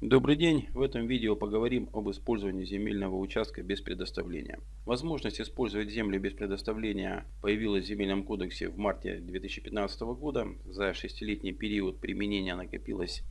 Добрый день! В этом видео поговорим об использовании земельного участка без предоставления. Возможность использовать землю без предоставления появилась в Земельном кодексе в марте 2015 года. За шестилетний период применения накопилось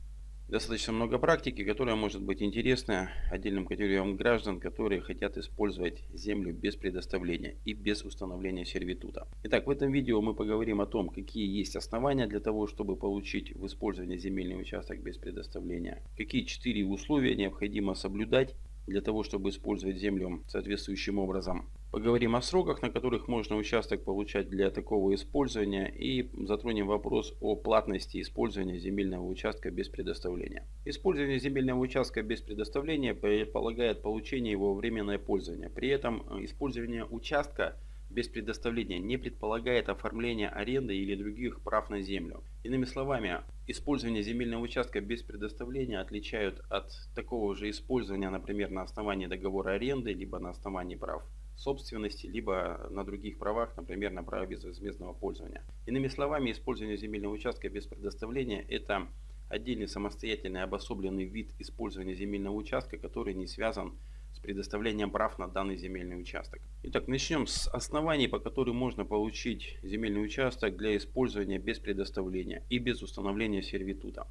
достаточно много практики, которая может быть интересна отдельным категориям граждан, которые хотят использовать землю без предоставления и без установления сервитута. Итак, в этом видео мы поговорим о том, какие есть основания для того, чтобы получить в использовании земельный участок без предоставления, какие четыре условия необходимо соблюдать для того, чтобы использовать землю соответствующим образом. Поговорим о сроках, на которых можно участок получать для такого использования и затронем вопрос о платности использования земельного участка без предоставления. Использование земельного участка без предоставления предполагает получение его временное пользование. При этом э, использование участка без предоставления не предполагает оформления аренды или других прав на землю. Иными словами, использование земельного участка без предоставления отличают от такого же использования, например, на основании договора аренды, либо на основании прав собственности, либо на других правах, например, на праве безвозмездного пользования. Иными словами, использование земельного участка без предоставления – это отдельный самостоятельный обособленный вид использования земельного участка, который не связан с предоставлением прав на данный земельный участок. Итак, начнем с оснований, по которым можно получить земельный участок для использования без предоставления и без установления сервитута.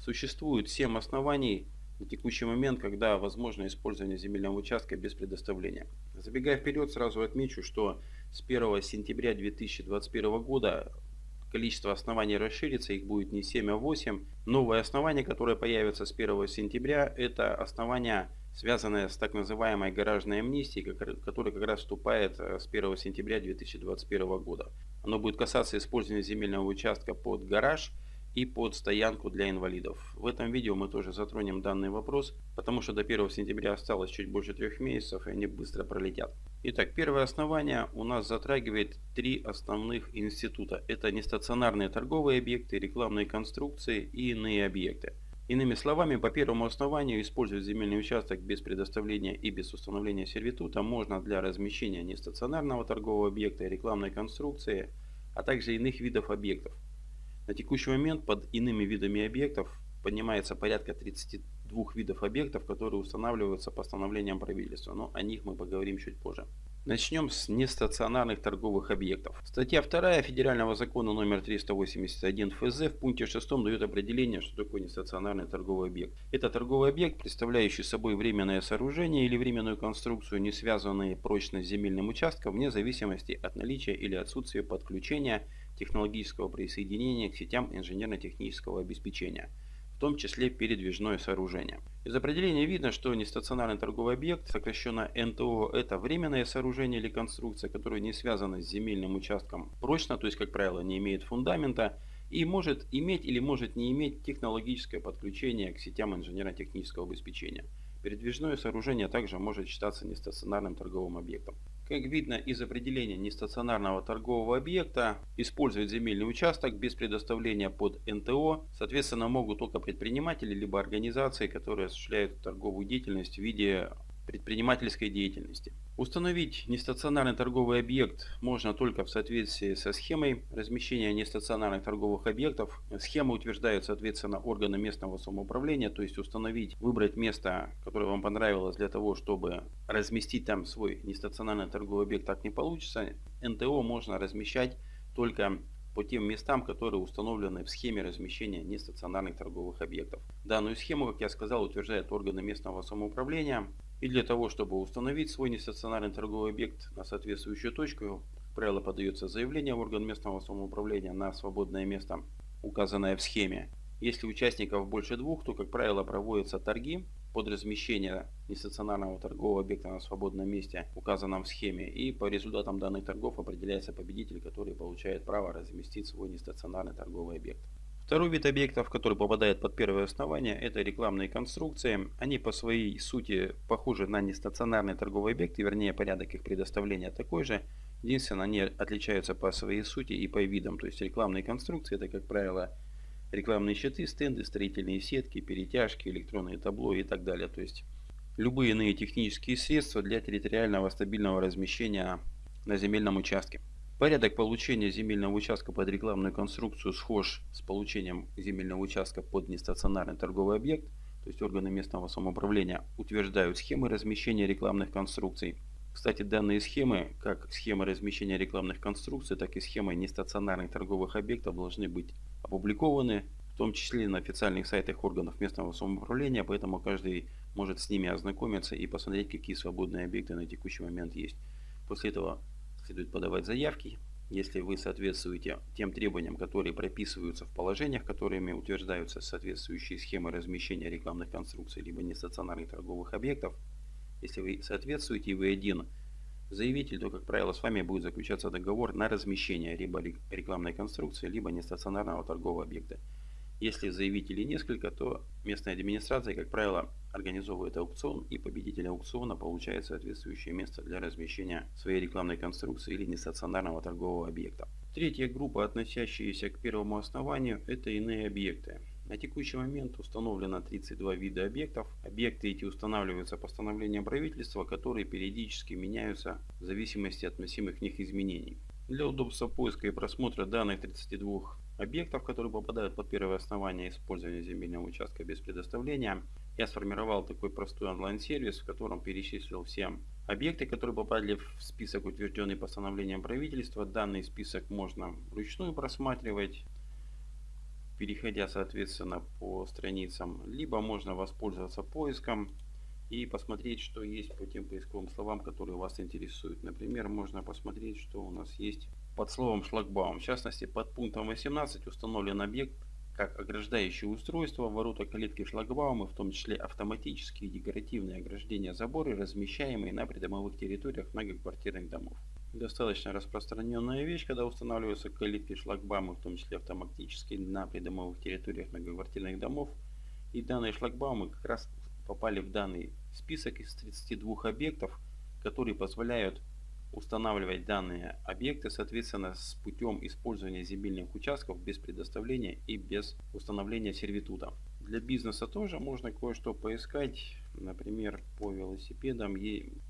Существует 7 оснований, на текущий момент, когда возможно использование земельного участка без предоставления. Забегая вперед, сразу отмечу, что с 1 сентября 2021 года количество оснований расширится, их будет не 7, а 8. Новое основание, которое появится с 1 сентября, это основание, связанное с так называемой гаражной амнистией, которая как раз вступает э, с 1 сентября 2021 года. Оно будет касаться использования земельного участка под гараж – и под стоянку для инвалидов. В этом видео мы тоже затронем данный вопрос, потому что до 1 сентября осталось чуть больше трех месяцев и они быстро пролетят. Итак, первое основание у нас затрагивает три основных института. Это нестационарные торговые объекты, рекламные конструкции и иные объекты. Иными словами, по первому основанию использовать земельный участок без предоставления и без установления сервитута можно для размещения нестационарного торгового объекта, рекламной конструкции, а также иных видов объектов. На текущий момент под иными видами объектов поднимается порядка 32 видов объектов, которые устанавливаются постановлением правительства, но о них мы поговорим чуть позже. Начнем с нестационарных торговых объектов. Статья 2 Федерального закона номер 381 ФЗ в пункте 6 дает определение, что такое нестационарный торговый объект. Это торговый объект, представляющий собой временное сооружение или временную конструкцию, не связанные прочно с земельным участком, вне зависимости от наличия или отсутствия подключения технологического присоединения к сетям инженерно-технического обеспечения, том числе передвижное сооружение. Из определения видно, что нестационарный торговый объект, сокращенно НТО, это временное сооружение или конструкция, которая не связана с земельным участком прочно, то есть, как правило, не имеет фундамента, и может иметь или может не иметь технологическое подключение к сетям инженерно-технического обеспечения. Передвижное сооружение также может считаться нестационарным торговым объектом. Как видно из определения нестационарного торгового объекта, использовать земельный участок без предоставления под НТО, соответственно, могут только предприниматели либо организации, которые осуществляют торговую деятельность в виде предпринимательской деятельности. Установить нестационарный торговый объект можно только в соответствии со схемой размещения нестационарных торговых объектов. Схема утверждает, соответственно, органы местного самоуправления, то есть установить, выбрать место, которое вам понравилось для того, чтобы разместить там свой нестационарный торговый объект, так не получится. НТО можно размещать только по тем местам, которые установлены в схеме размещения нестационарных торговых объектов. Данную схему, как я сказал, утверждают органы местного самоуправления. И для того, чтобы установить свой нестационарный торговый объект на соответствующую точку, правило, подается заявление в орган местного самоуправления на свободное место, указанное в схеме. Если участников больше двух, то, как правило, проводятся торги под размещение нестационарного торгового объекта на свободном месте, указанном в схеме. И по результатам данных торгов определяется победитель, который получает право разместить свой нестационарный торговый объект. Второй вид объектов, который попадает под первое основание, это рекламные конструкции. Они по своей сути похожи на нестационарные торговые объекты, вернее порядок их предоставления такой же. Единственное, они отличаются по своей сути и по видам. То есть рекламные конструкции это, как правило, рекламные щиты, стенды, строительные сетки, перетяжки, электронные табло и так далее. То есть любые иные технические средства для территориального стабильного размещения на земельном участке. Порядок получения земельного участка под рекламную конструкцию схож с получением земельного участка под нестационарный торговый объект. то есть органы местного самоуправления, утверждают схемы размещения рекламных конструкций. Кстати, данные схемы, как схемы размещения рекламных конструкций, так и схемы нестационарных торговых объектов должны быть опубликованы, в том числе на официальных сайтах органов местного самоуправления, поэтому каждый может с ними ознакомиться и посмотреть, какие свободные объекты на текущий момент есть. После этого следует подавать заявки. Если вы соответствуете тем требованиям, которые прописываются в положениях, которыми утверждаются соответствующие схемы размещения рекламных конструкций либо нестационарных торговых объектов, если вы соответствуете и вы один заявитель, то, как правило, с вами будет заключаться договор на размещение либо рекламной конструкции, либо нестационарного торгового объекта. Если заявителей несколько, то местная администрация, как правило, организовывает аукцион и победитель аукциона получает соответствующее место для размещения своей рекламной конструкции или нестационарного торгового объекта. Третья группа, относящаяся к первому основанию, это иные объекты. На текущий момент установлено 32 вида объектов. Объекты эти устанавливаются постановлением правительства, которые периодически меняются в зависимости от вносимых в них изменений. Для удобства поиска и просмотра данных 32 объектов, которые попадают под первое основание использования земельного участка без предоставления, я сформировал такой простой онлайн-сервис, в котором перечислил все объекты, которые попали в список, утвержденный постановлением правительства. Данный список можно вручную просматривать, переходя, соответственно, по страницам. Либо можно воспользоваться поиском и посмотреть, что есть по тем поисковым словам, которые вас интересуют. Например, можно посмотреть, что у нас есть под словом шлагбаум. В частности, под пунктом 18 установлен объект как ограждающее устройство, ворота калитки шлагбаумы, в том числе автоматические декоративные ограждения заборы, размещаемые на придомовых территориях многоквартирных домов. Достаточно распространенная вещь, когда устанавливаются калитки шлагбаумы, в том числе автоматические, на придомовых территориях многоквартирных домов. И данные шлагбаумы как раз попали в данный список из 32 объектов, которые позволяют устанавливать данные объекты, соответственно, с путем использования земельных участков без предоставления и без установления сервитута. Для бизнеса тоже можно кое-что поискать. Например, по велосипедам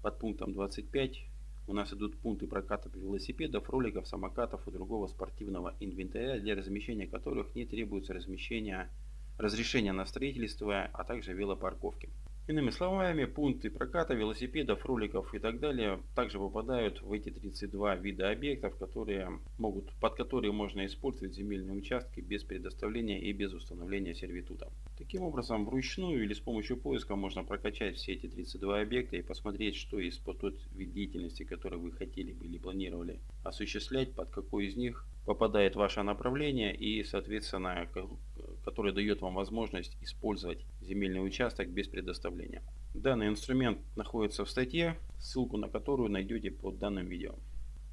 под пунктом 25 у нас идут пункты проката велосипедов, роликов, самокатов и другого спортивного инвентаря, для размещения которых не требуется размещение, разрешения на строительство, а также велопарковки. Иными словами, пункты проката велосипедов, роликов и так далее также попадают в эти 32 вида объектов, которые могут, под которые можно использовать земельные участки без предоставления и без установления сервитута. Таким образом, вручную или с помощью поиска можно прокачать все эти 32 объекта и посмотреть, что есть под тот вид деятельности, который вы хотели бы или планировали осуществлять, под какой из них попадает ваше направление и, соответственно, который дает вам возможность использовать земельный участок без предоставления. Данный инструмент находится в статье, ссылку на которую найдете под данным видео.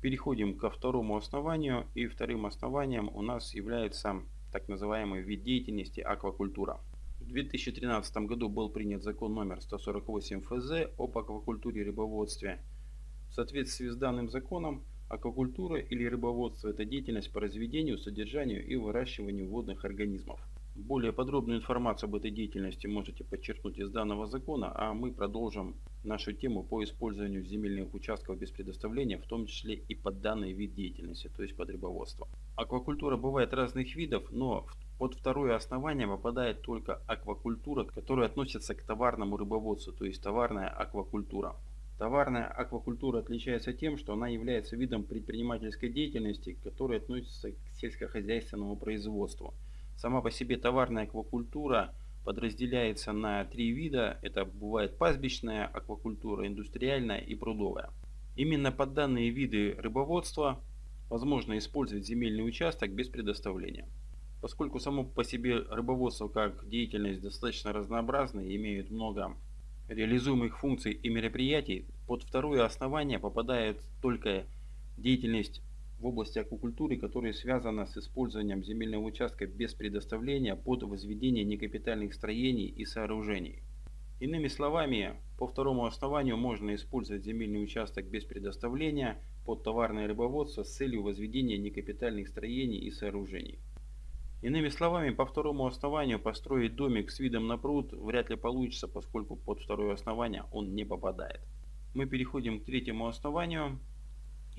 Переходим ко второму основанию и вторым основанием у нас является так называемый вид деятельности аквакультура. В 2013 году был принят закон номер 148 ФЗ об аквакультуре и рыбоводстве. В соответствии с данным законом аквакультура или рыбоводство – это деятельность по разведению, содержанию и выращиванию водных организмов. Более подробную информацию об этой деятельности можете подчеркнуть из данного закона, а мы продолжим нашу тему по использованию земельных участков без предоставления, в том числе и под данный вид деятельности, то есть под рыбоводство. Аквакультура бывает разных видов, но под второе основание попадает только аквакультура, которая относится к товарному рыбоводству, то есть товарная аквакультура. Товарная аквакультура отличается тем, что она является видом предпринимательской деятельности, которая относится к сельскохозяйственному производству – Сама по себе товарная аквакультура подразделяется на три вида. Это бывает пастбищная аквакультура, индустриальная и прудовая. Именно под данные виды рыбоводства возможно использовать земельный участок без предоставления. Поскольку само по себе рыбоводство как деятельность достаточно разнообразна и имеет много реализуемых функций и мероприятий, под второе основание попадает только деятельность в области аквакультуры, которая связана с использованием земельного участка без предоставления под возведение некапитальных строений и сооружений. Иными словами, по второму основанию можно использовать земельный участок без предоставления под товарное рыбоводство с целью возведения некапитальных строений и сооружений. Иными словами, по второму основанию построить домик с видом на пруд вряд ли получится, поскольку под второе основание он не попадает. Мы переходим к третьему основанию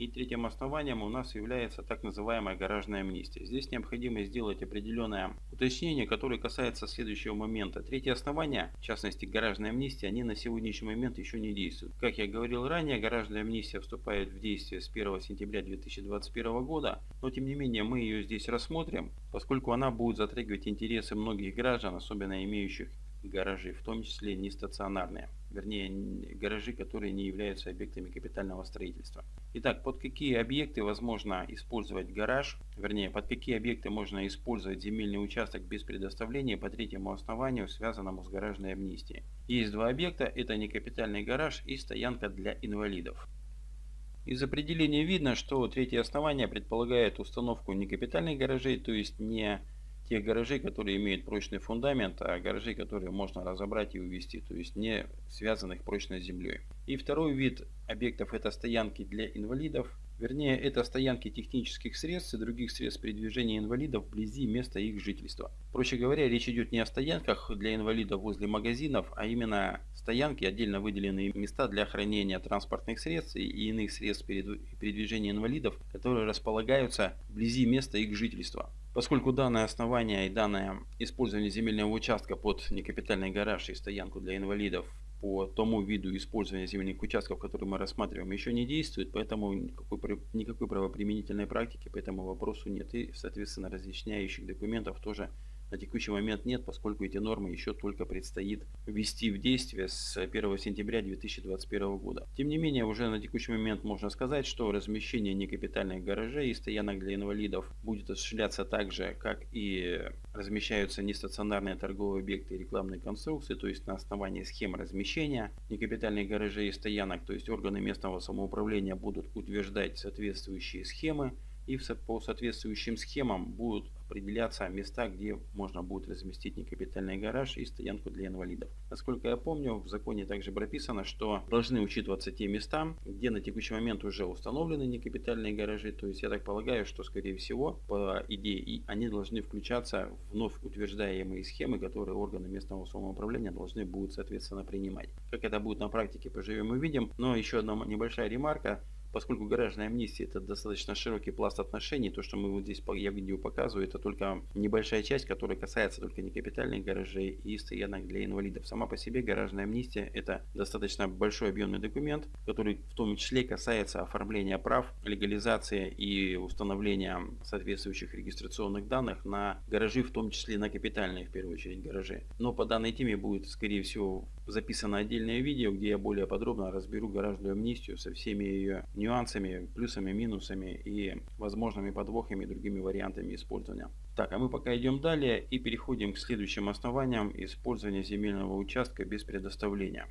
И третьим основанием у нас является так называемая гаражная амнистия. Здесь необходимо сделать определенное уточнение, которое касается следующего момента. Третье основание, в частности гаражная амнистия, они на сегодняшний момент еще не действуют. Как я говорил ранее, гаражная амнистия вступает в действие с 1 сентября 2021 года, но тем не менее мы ее здесь рассмотрим, поскольку она будет затрагивать интересы многих граждан, особенно имеющих гаражи, в том числе не стационарные, вернее гаражи, которые не являются объектами капитального строительства. Итак, под какие объекты возможно использовать гараж, вернее, под какие объекты можно использовать земельный участок без предоставления по третьему основанию, связанному с гаражной амнистией. Есть два объекта, это некапитальный гараж и стоянка для инвалидов. Из определения видно, что третье основание предполагает установку некапитальных гаражей, то есть не тех гаражей, которые имеют прочный фундамент, а гаражей, которые можно разобрать и увезти, то есть не связанных прочной землей. И второй вид объектов это стоянки для инвалидов, вернее это стоянки технических средств и других средств передвижения инвалидов вблизи места их жительства. Проще говоря, речь идет не о стоянках для инвалидов возле магазинов, а именно стоянки, отдельно выделенные места для хранения транспортных средств и иных средств передвижения инвалидов, которые располагаются вблизи места их жительства. Поскольку данное основание и данное использование земельного участка под некапитальный гараж и стоянку для инвалидов по тому виду использования земельных участков, который мы рассматриваем, еще не действует, поэтому никакой, никакой правоприменительной практики по этому вопросу нет. И, соответственно, разъясняющих документов тоже на текущий момент нет, поскольку эти нормы еще только предстоит ввести в действие с 1 сентября 2021 года. Тем не менее, уже на текущий момент можно сказать, что размещение некапитальных гаражей и стоянок для инвалидов будет осуществляться так же, как и размещаются нестационарные торговые объекты и рекламные конструкции, то есть на основании схем размещения некапитальных гаражей и стоянок, то есть органы местного самоуправления будут утверждать соответствующие схемы и по соответствующим схемам будут определяться места, где можно будет разместить некапитальный гараж и стоянку для инвалидов. Насколько я помню, в законе также прописано, что должны учитываться те места, где на текущий момент уже установлены некапитальные гаражи. То есть я так полагаю, что скорее всего, по идее, они должны включаться в вновь утверждаемые схемы, которые органы местного самоуправления должны будут соответственно принимать. Как это будет на практике, поживем и увидим. Но еще одна небольшая ремарка. Поскольку гаражная амнистия это достаточно широкий пласт отношений, то, что мы вот здесь я видео показываю, это только небольшая часть, которая касается только некапитальных гаражей и стоянок для инвалидов. Сама по себе гаражная амнистия это достаточно большой объемный документ, который в том числе касается оформления прав, легализации и установления соответствующих регистрационных данных на гаражи, в том числе на капитальные в первую очередь гаражи. Но по данной теме будет скорее всего записано отдельное видео, где я более подробно разберу гаражную амнистию со всеми ее нюансами, плюсами, минусами и возможными подвохами и другими вариантами использования. Так, а мы пока идем далее и переходим к следующим основаниям использования земельного участка без предоставления.